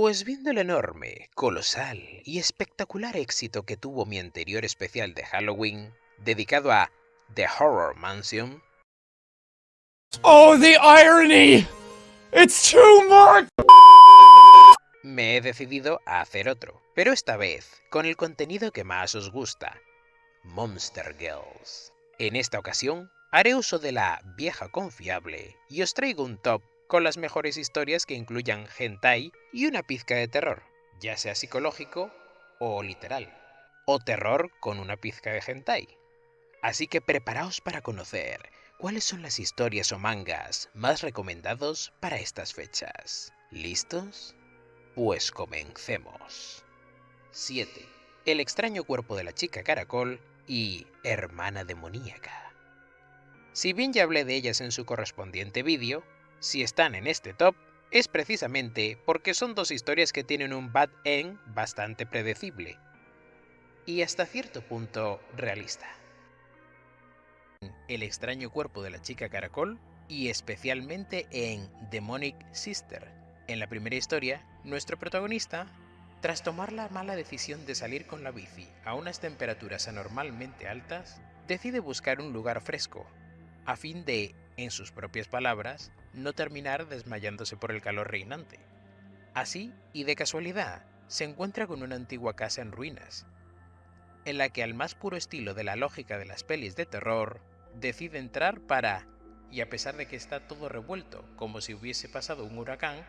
Pues viendo el enorme, colosal y espectacular éxito que tuvo mi anterior especial de Halloween, dedicado a The Horror Mansion. Oh, the irony! It's too much! Me he decidido a hacer otro, pero esta vez con el contenido que más os gusta, Monster Girls. En esta ocasión haré uso de la vieja confiable y os traigo un top con las mejores historias que incluyan hentai y una pizca de terror, ya sea psicológico o literal, o terror con una pizca de hentai. Así que preparaos para conocer cuáles son las historias o mangas más recomendados para estas fechas. ¿Listos? Pues comencemos. 7. El extraño cuerpo de la chica caracol y hermana demoníaca. Si bien ya hablé de ellas en su correspondiente vídeo, si están en este top es precisamente porque son dos historias que tienen un bad end bastante predecible y hasta cierto punto realista. El extraño cuerpo de la chica caracol y especialmente en Demonic Sister. En la primera historia, nuestro protagonista, tras tomar la mala decisión de salir con la bici a unas temperaturas anormalmente altas, decide buscar un lugar fresco, a fin de, en sus propias palabras, no terminar desmayándose por el calor reinante. Así, y de casualidad, se encuentra con una antigua casa en ruinas, en la que al más puro estilo de la lógica de las pelis de terror, decide entrar para, y a pesar de que está todo revuelto como si hubiese pasado un huracán,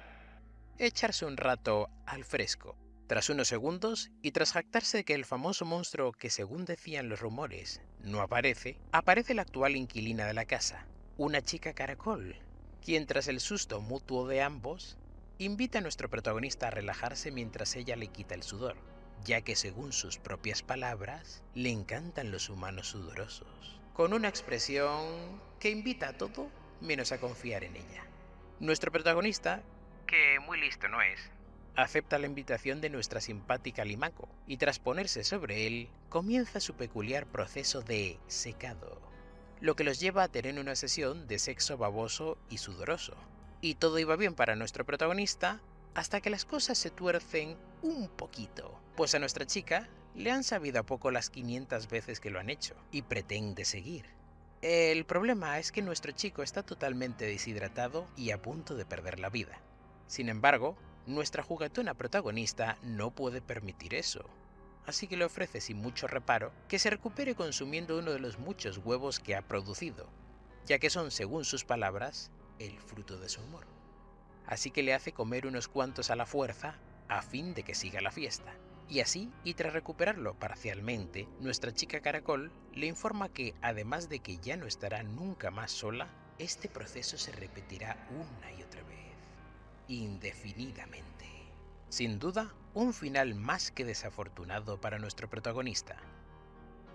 echarse un rato al fresco. Tras unos segundos, y tras jactarse de que el famoso monstruo que según decían los rumores no aparece, aparece la actual inquilina de la casa, una chica caracol, quien tras el susto mutuo de ambos, invita a nuestro protagonista a relajarse mientras ella le quita el sudor, ya que según sus propias palabras, le encantan los humanos sudorosos, con una expresión que invita a todo menos a confiar en ella. Nuestro protagonista, que muy listo no es, acepta la invitación de nuestra simpática Limaco y tras ponerse sobre él, comienza su peculiar proceso de secado lo que los lleva a tener una sesión de sexo baboso y sudoroso. Y todo iba bien para nuestro protagonista hasta que las cosas se tuercen un poquito, pues a nuestra chica le han sabido a poco las 500 veces que lo han hecho y pretende seguir. El problema es que nuestro chico está totalmente deshidratado y a punto de perder la vida. Sin embargo, nuestra juguetona protagonista no puede permitir eso, así que le ofrece sin mucho reparo que se recupere consumiendo uno de los muchos huevos que ha producido, ya que son, según sus palabras, el fruto de su humor. Así que le hace comer unos cuantos a la fuerza a fin de que siga la fiesta. Y así, y tras recuperarlo parcialmente, nuestra chica caracol le informa que, además de que ya no estará nunca más sola, este proceso se repetirá una y otra vez, indefinidamente. Sin duda, un final más que desafortunado para nuestro protagonista,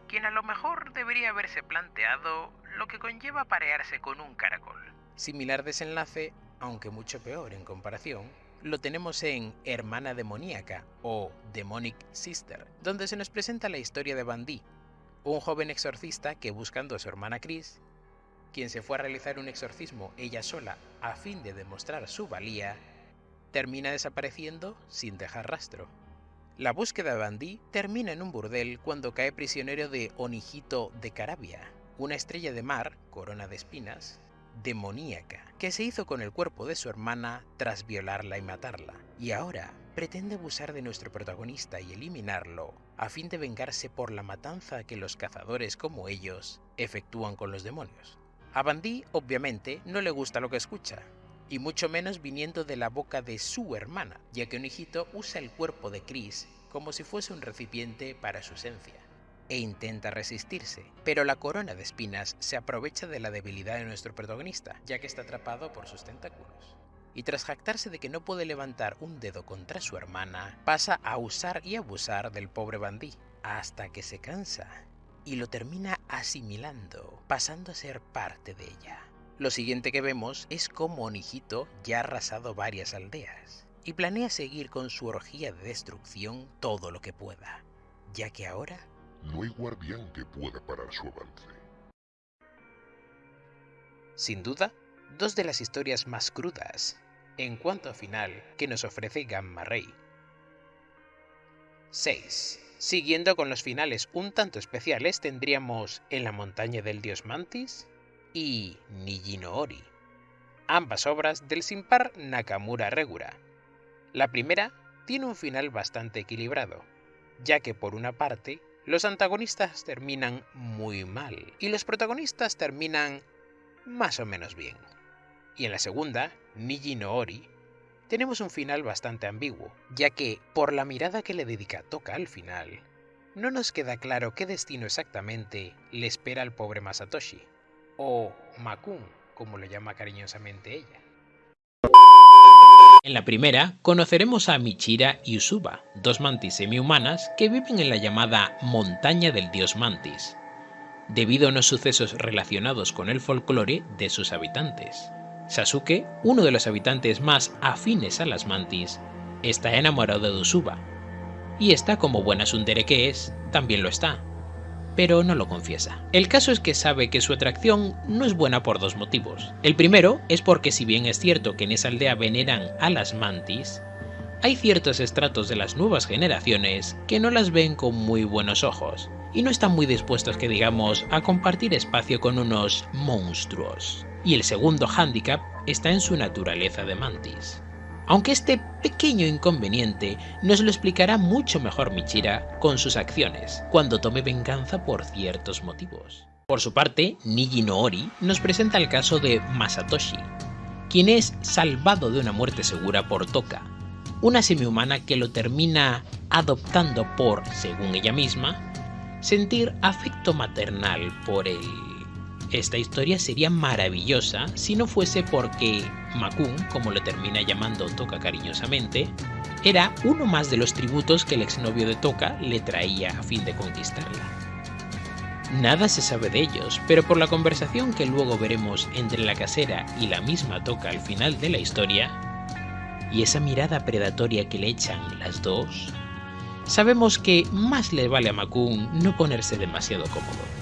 quien a lo mejor debería haberse planteado lo que conlleva parearse con un caracol. Similar desenlace, aunque mucho peor en comparación, lo tenemos en Hermana Demoníaca o Demonic Sister, donde se nos presenta la historia de Bandy, un joven exorcista que buscando a su hermana Chris, quien se fue a realizar un exorcismo ella sola a fin de demostrar su valía, termina desapareciendo sin dejar rastro. La búsqueda de Bandy termina en un burdel cuando cae prisionero de Onijito de Carabia, una estrella de mar, corona de espinas, demoníaca, que se hizo con el cuerpo de su hermana tras violarla y matarla, y ahora pretende abusar de nuestro protagonista y eliminarlo, a fin de vengarse por la matanza que los cazadores como ellos efectúan con los demonios. A Bandy, obviamente, no le gusta lo que escucha, y mucho menos viniendo de la boca de su hermana, ya que un hijito usa el cuerpo de Chris como si fuese un recipiente para su esencia, e intenta resistirse, pero la corona de espinas se aprovecha de la debilidad de nuestro protagonista, ya que está atrapado por sus tentáculos. Y tras jactarse de que no puede levantar un dedo contra su hermana, pasa a usar y abusar del pobre bandí, hasta que se cansa y lo termina asimilando, pasando a ser parte de ella. Lo siguiente que vemos es cómo Onijito ya ha arrasado varias aldeas y planea seguir con su orgía de destrucción todo lo que pueda, ya que ahora no hay guardián que pueda parar su avance. Sin duda, dos de las historias más crudas en cuanto a final que nos ofrece Gamma Ray. 6. Siguiendo con los finales un tanto especiales tendríamos En la montaña del dios Mantis y Niji no Ori, ambas obras del sin par Nakamura Regura. La primera tiene un final bastante equilibrado, ya que por una parte los antagonistas terminan muy mal y los protagonistas terminan más o menos bien. Y en la segunda, Niji no Ori, tenemos un final bastante ambiguo, ya que por la mirada que le dedica Toka al final, no nos queda claro qué destino exactamente le espera al pobre Masatoshi, o Makun, como lo llama cariñosamente ella. En la primera, conoceremos a Michira y Usuba, dos mantis semi-humanas que viven en la llamada Montaña del Dios Mantis, debido a unos sucesos relacionados con el folclore de sus habitantes. Sasuke, uno de los habitantes más afines a las mantis, está enamorado de Usuba, y esta como buena sundere que es, también lo está, pero no lo confiesa. El caso es que sabe que su atracción no es buena por dos motivos. El primero es porque si bien es cierto que en esa aldea veneran a las mantis, hay ciertos estratos de las nuevas generaciones que no las ven con muy buenos ojos, y no están muy dispuestos que digamos a compartir espacio con unos monstruos. Y el segundo hándicap está en su naturaleza de mantis aunque este pequeño inconveniente nos lo explicará mucho mejor Michira con sus acciones, cuando tome venganza por ciertos motivos. Por su parte, Niji no Ori nos presenta el caso de Masatoshi, quien es salvado de una muerte segura por Toka, una semihumana que lo termina adoptando por, según ella misma, sentir afecto maternal por él. Esta historia sería maravillosa si no fuese porque Makun, como lo termina llamando Toka cariñosamente, era uno más de los tributos que el exnovio de Toka le traía a fin de conquistarla. Nada se sabe de ellos, pero por la conversación que luego veremos entre la casera y la misma Toka al final de la historia, y esa mirada predatoria que le echan las dos, sabemos que más le vale a Makun no ponerse demasiado cómodo.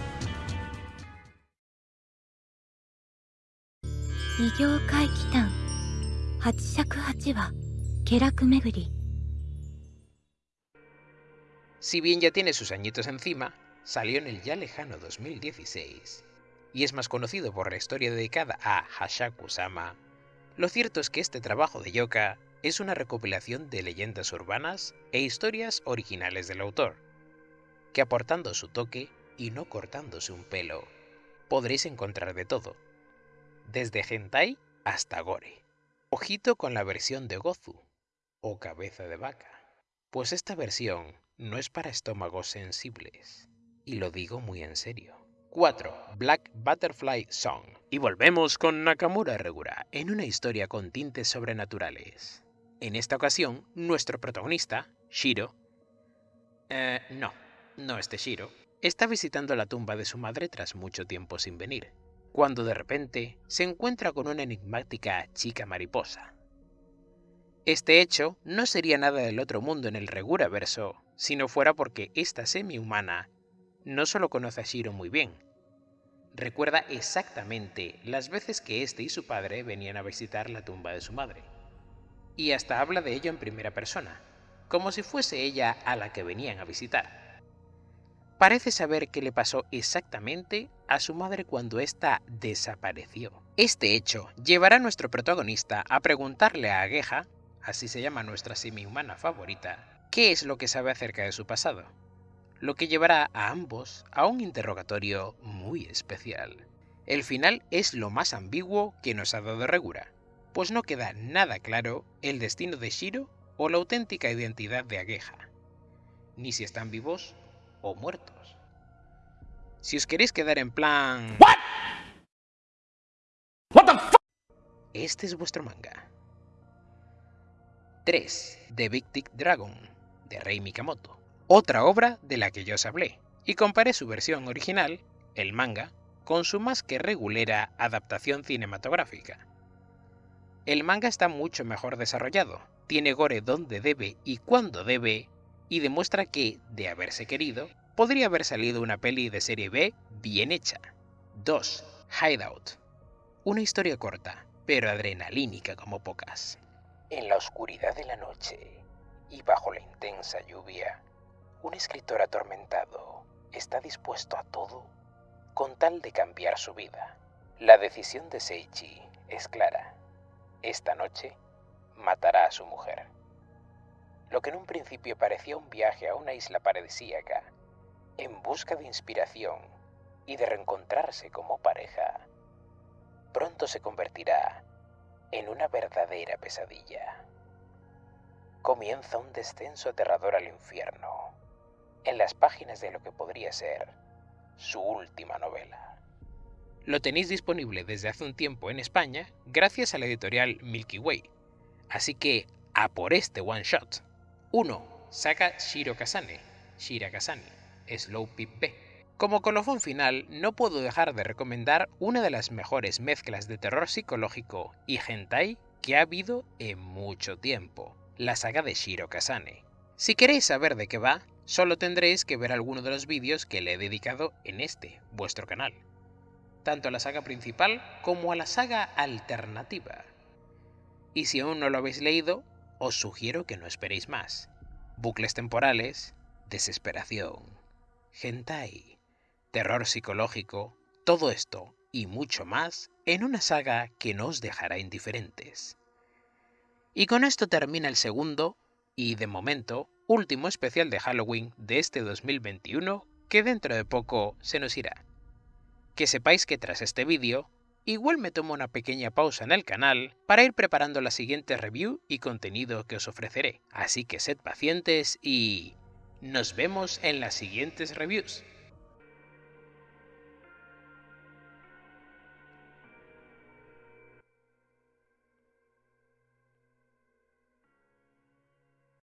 Si bien ya tiene sus añitos encima, salió en el ya lejano 2016 y es más conocido por la historia dedicada a Hashaku-sama, lo cierto es que este trabajo de Yoka es una recopilación de leyendas urbanas e historias originales del autor, que aportando su toque y no cortándose un pelo, podréis encontrar de todo, desde hentai hasta gore. Ojito con la versión de Gozu, o cabeza de vaca, pues esta versión no es para estómagos sensibles, y lo digo muy en serio. 4. Black Butterfly Song. Y volvemos con Nakamura Regura, en una historia con tintes sobrenaturales. En esta ocasión, nuestro protagonista, Shiro... Eh, no, no este Shiro, está visitando la tumba de su madre tras mucho tiempo sin venir cuando de repente se encuentra con una enigmática chica mariposa. Este hecho no sería nada del otro mundo en el Regura verso, si no fuera porque esta semi-humana no solo conoce a Shiro muy bien, recuerda exactamente las veces que este y su padre venían a visitar la tumba de su madre. Y hasta habla de ello en primera persona, como si fuese ella a la que venían a visitar parece saber qué le pasó exactamente a su madre cuando ésta desapareció. Este hecho llevará a nuestro protagonista a preguntarle a Agueja, así se llama nuestra semi-humana favorita, qué es lo que sabe acerca de su pasado, lo que llevará a ambos a un interrogatorio muy especial. El final es lo más ambiguo que nos ha dado Regura, pues no queda nada claro el destino de Shiro o la auténtica identidad de Agueja, ni si están vivos o muertos. Si os queréis quedar en plan... What? What the Este es vuestro manga. 3. The Big Dragon, de Rei Mikamoto. Otra obra de la que yo os hablé, y comparé su versión original, el manga, con su más que regulera adaptación cinematográfica. El manga está mucho mejor desarrollado, tiene gore donde debe y cuando debe, y demuestra que, de haberse querido, podría haber salido una peli de serie B bien hecha. 2. Hideout. Una historia corta, pero adrenalínica como pocas. En la oscuridad de la noche y bajo la intensa lluvia, un escritor atormentado está dispuesto a todo con tal de cambiar su vida. La decisión de Seichi es clara. Esta noche matará a su mujer. Lo que en un principio parecía un viaje a una isla paradisíaca, en busca de inspiración y de reencontrarse como pareja, pronto se convertirá en una verdadera pesadilla. Comienza un descenso aterrador al infierno, en las páginas de lo que podría ser su última novela. Lo tenéis disponible desde hace un tiempo en España gracias a la editorial Milky Way. Así que a por este one shot. 1. Saga Shiro Kasane, Shira Kasane, Slow Pip. Como colofón final, no puedo dejar de recomendar una de las mejores mezclas de terror psicológico y hentai que ha habido en mucho tiempo, la saga de Shiro Kasane. Si queréis saber de qué va, solo tendréis que ver alguno de los vídeos que le he dedicado en este, vuestro canal. Tanto a la saga principal como a la saga alternativa. Y si aún no lo habéis leído, os sugiero que no esperéis más. Bucles temporales, desesperación, hentai, terror psicológico, todo esto y mucho más en una saga que no os dejará indiferentes. Y con esto termina el segundo y, de momento, último especial de Halloween de este 2021 que dentro de poco se nos irá. Que sepáis que tras este vídeo, igual me tomo una pequeña pausa en el canal para ir preparando la siguiente review y contenido que os ofreceré, así que sed pacientes y... nos vemos en las siguientes reviews.